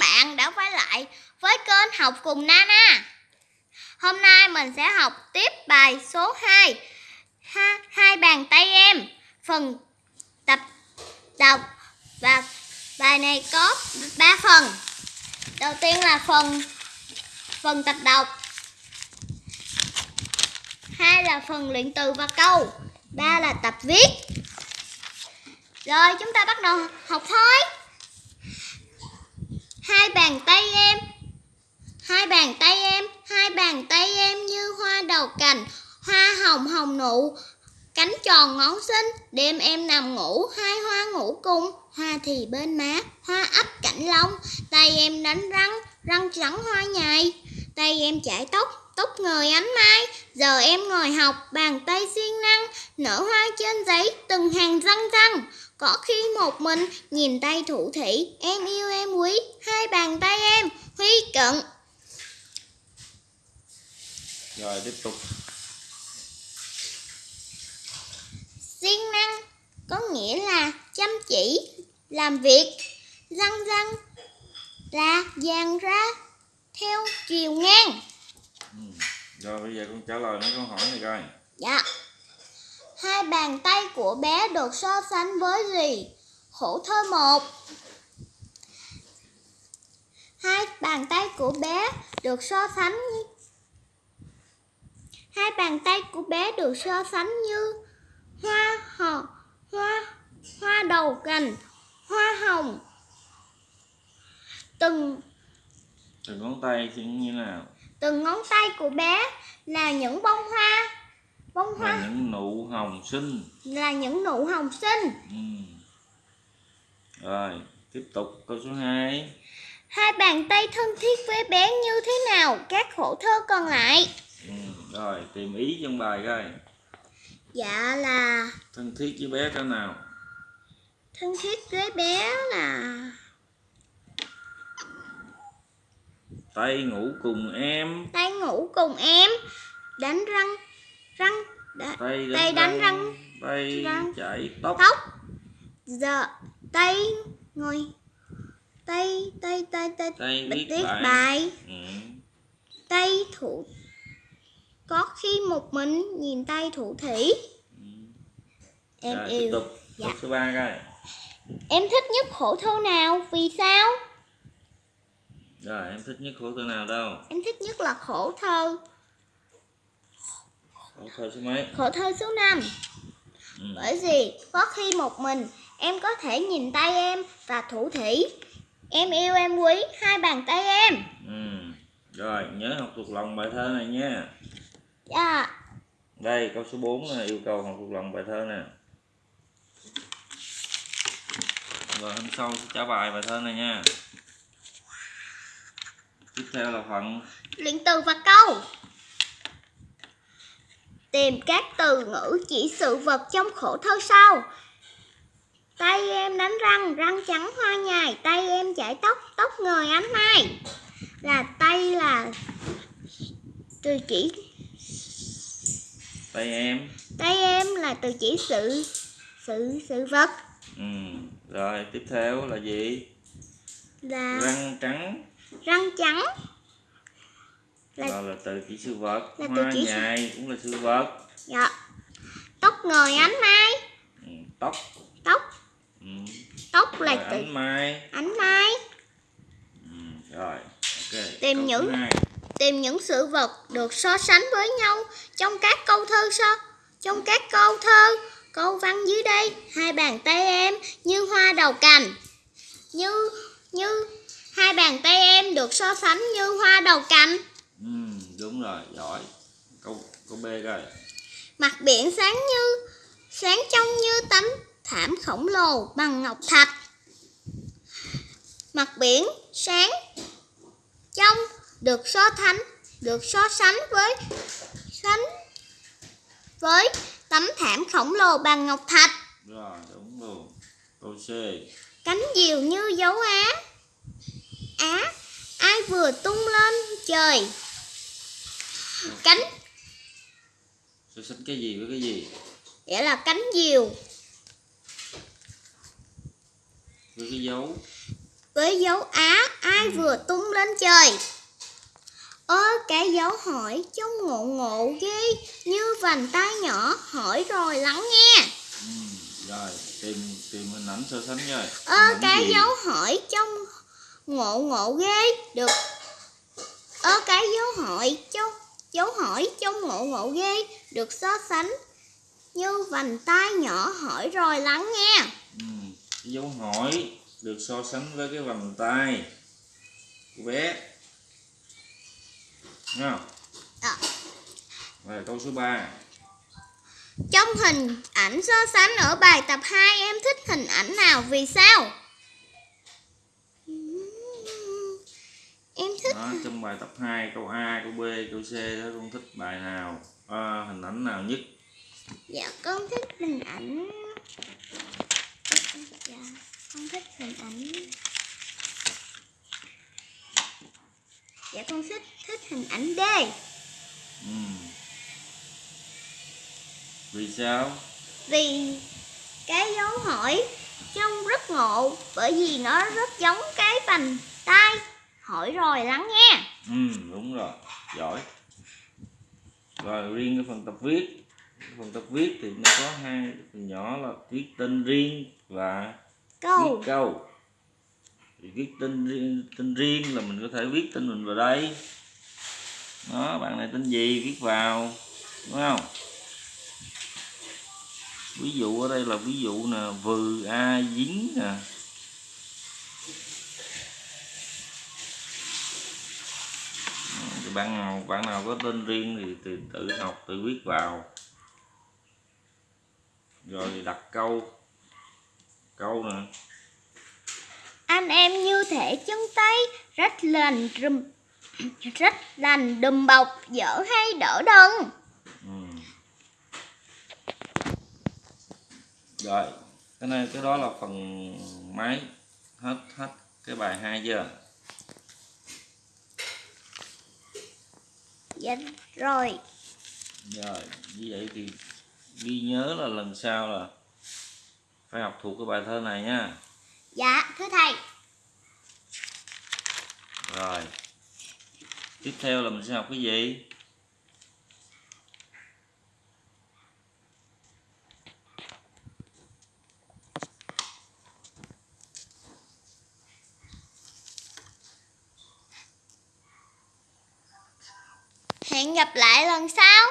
bạn đã quay lại với kênh học cùng Nana. Hôm nay mình sẽ học tiếp bài số 2 ha, Hai bàn tay em. Phần tập đọc Và bài này có 3 phần. Đầu tiên là phần phần tập đọc. Hai là phần luyện từ và câu. Ba là tập viết. Rồi chúng ta bắt đầu học thôi bàn tay em. Hai bàn tay em, Hai bàn tay em như hoa đầu cành, Hoa hồng hồng nụ. Cánh tròn ngón xinh, Đêm em nằm ngủ, Hai hoa ngủ cùng. Hoa thì bên má, Hoa ấp cạnh lông. Tay em đánh răng Răng trắng hoa nhài. Tay em chải tóc Tóc người ánh mai. Giờ em ngồi học, Bàn tay siêng năng. Nở hoa trên giấy, Từng hàng răng răng. Có khi một mình, Nhìn tay thủ thủy Em yêu em bàn tay em. Huy cận. Rồi tiếp tục. Siêng năng có nghĩa là chăm chỉ làm việc. Răng răng là dàn ra theo chiều ngang. Ừ. rồi bây giờ con trả lời mấy câu hỏi này coi. Dạ. Hai bàn tay của bé được so sánh với gì? Khổ thơ một hai bàn tay của bé được so sánh hai bàn tay của bé được so sánh như hoa hồng hoa hoa đầu cành hoa hồng. Từng từng ngón tay thì như nào? từng ngón tay của bé là những bông hoa. Bông hoa là những nụ hồng xinh. là những nụ hồng xinh. Ừ. rồi tiếp tục câu số 2 hai bàn tay thân thiết với bé như thế nào? Các khổ thơ còn lại. Ừ. rồi tìm ý trong bài coi. Dạ là thân thiết với bé cái nào? Thân thiết với bé là tay ngủ cùng em. Tay ngủ cùng em. Đánh răng răng đã, tay đánh, tay đánh răng. tay răng, chải tóc. Tóc. Giờ tay ngồi tay tay tay tay tay viết viết bài, bài. Ừ. tay thủ. Có khi một mình nhìn tay thủ thủy. Ừ. em rồi, tiếp yêu. tục. Dạ. số 3 coi. Em thích nhất khổ thơ nào? Vì sao? Rồi em thích nhất khổ thơ nào đâu? Em thích nhất là khổ thơ. Khổ thơ số mấy? Khổ thơ số 5 ừ. Bởi vì có khi một mình em có thể nhìn tay em và thủ thủy Em yêu em quý hai bàn tay em Ừ. Rồi, nhớ học thuộc lòng bài thơ này nha. Dạ Đây, câu số 4 là yêu cầu học thuộc lòng bài thơ nè. Rồi hôm sau sẽ trả bài bài thơ này nha. Tiếp theo là phần Luyện từ và câu Tìm các từ ngữ chỉ sự vật trong khổ thơ sau Tay em đánh răng, răng trắng hoa nhài Tay em chải tóc, tóc ngời ánh mai Là tay là từ chỉ tay em. Tay em là từ chỉ sự sự sự vật Ừ. Rồi, tiếp theo là gì? là Răng trắng. răng trắng Là- Rồi là từ chỉ sự vật. là từ Hoa chỉ sự- nhài cũng là sự vật. dạ tóc ngời ánh mai Ừ. Tóc. Rồi là từ ánh mai. ánh mai Ừ. Rồi, ok. Tìm Câu những- tìm những sự vật được so sánh với nhau trong các câu thơ so trong các câu thơ câu văn dưới đây hai bàn tay em như hoa đầu cành như như hai bàn tay em được so sánh như hoa đầu cành Ừ, đúng rồi, giỏi. Câu câu B coi. mặt biển sáng như sáng trong như tấm thảm khổng lồ bằng ngọc thạch mặt biển sáng. Trong được so sánh được so sánh với sánh với tấm thảm khổng lồ bằng ngọc thạch. Rồi, đúng luôn. Câu C. cánh diều như dấu á. Á ai vừa tung lên trời? Cánh. So sánh cái gì với cái gì? nghĩa là cánh diều. Với cái dấu với dấu á ai tay vừa tung lên trời? Ơ cái dấu hỏi trông ngộ ngộ ghê. Như vành tay nhỏ hỏi rồi lắng nghe. Ừ. rồi tìm tìm hình ảnh so sánh rồi ơ cái gì? dấu hỏi trông ngộ ngộ ghê. Được. Ơ cái dấu hỏi trông dấu hỏi trông ngộ ngộ ghê. Được so sánh. Như vành tay nhỏ hỏi rồi lắng nghe. Ừ. dấu hỏi được so sánh với cái vòng tay của bé Nghe không? À. Rồi câu số 3 Trong hình ảnh so sánh ở bài tập 2 em thích hình ảnh nào vì sao? Em thích đó trong bài tập 2 câu A câu B câu C đó con thích bài nào à, hình ảnh nào nhất Dạ con thích hình ảnh Dạ con thích hình ảnh Dạ con thích thích hình ảnh D. Ừ. vì sao? Vì cái dấu hỏi trông rất ngộ Bởi vì nó rất giống cái vành tay Hỏi rồi lắng nghe. Ừ đúng rồi. Giỏi. Rồi riêng cái phần tập viết. Phần tập viết thì nó có hai phần nhỏ là viết tên riêng và Câu. viết câu thì viết tên riêng, tên riêng là mình có thể viết tên mình vào đây. Đó bạn này tên gì viết vào đúng không? Ví dụ ở đây là ví dụ nè vừ a dính nè. Thì bạn nào bạn nào có tên riêng thì, thì tự học tự viết vào. Rồi đặt câu. Câu nè. Anh em như thể chân tay Rất lành rùm Rất lành đùm bọc Dở hay đỡ đần Ừ. Rồi, cái này cái đó là phần máy hết hết cái bài 2 chưa? Dạ rồi Rồi, như vậy thì ghi nhớ là lần sau là phải học thuộc cái bài thơ này nha. Dạ thưa thầy Rồi. Tiếp theo là mình sẽ học cái gì? Hẹn gặp lại lần sau